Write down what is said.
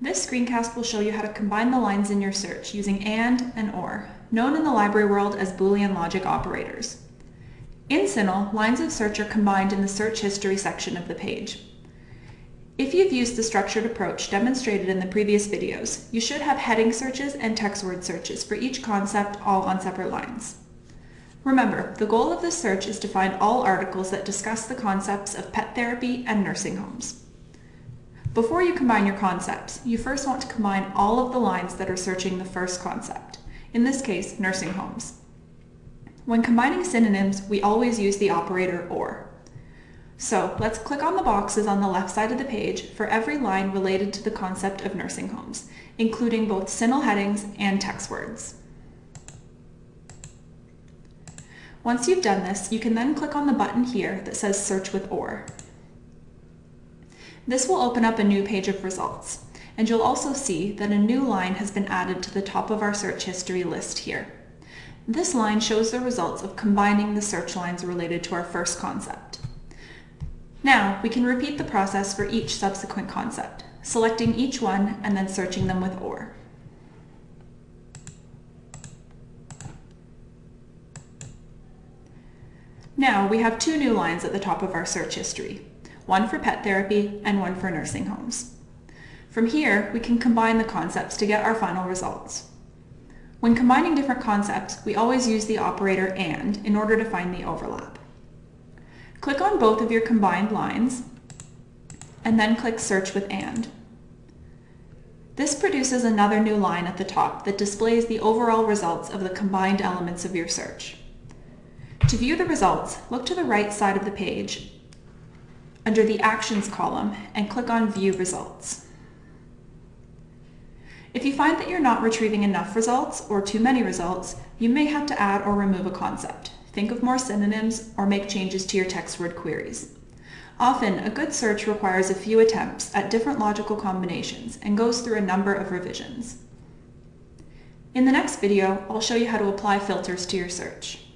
This screencast will show you how to combine the lines in your search using AND and OR, known in the library world as Boolean logic operators. In CINAHL, lines of search are combined in the search history section of the page. If you've used the structured approach demonstrated in the previous videos, you should have heading searches and text word searches for each concept all on separate lines. Remember, the goal of this search is to find all articles that discuss the concepts of pet therapy and nursing homes. Before you combine your concepts, you first want to combine all of the lines that are searching the first concept, in this case, nursing homes. When combining synonyms, we always use the operator OR. So let's click on the boxes on the left side of the page for every line related to the concept of nursing homes, including both CINAHL headings and text words. Once you've done this, you can then click on the button here that says Search with OR. This will open up a new page of results, and you'll also see that a new line has been added to the top of our search history list here. This line shows the results of combining the search lines related to our first concept. Now, we can repeat the process for each subsequent concept, selecting each one and then searching them with OR. Now, we have two new lines at the top of our search history, one for pet therapy and one for nursing homes. From here, we can combine the concepts to get our final results. When combining different concepts, we always use the operator AND in order to find the overlap. Click on both of your combined lines, and then click Search with AND. This produces another new line at the top that displays the overall results of the combined elements of your search. To view the results, look to the right side of the page under the Actions column and click on View Results. If you find that you're not retrieving enough results or too many results, you may have to add or remove a concept. Think of more synonyms or make changes to your text word queries. Often, a good search requires a few attempts at different logical combinations and goes through a number of revisions. In the next video, I'll show you how to apply filters to your search.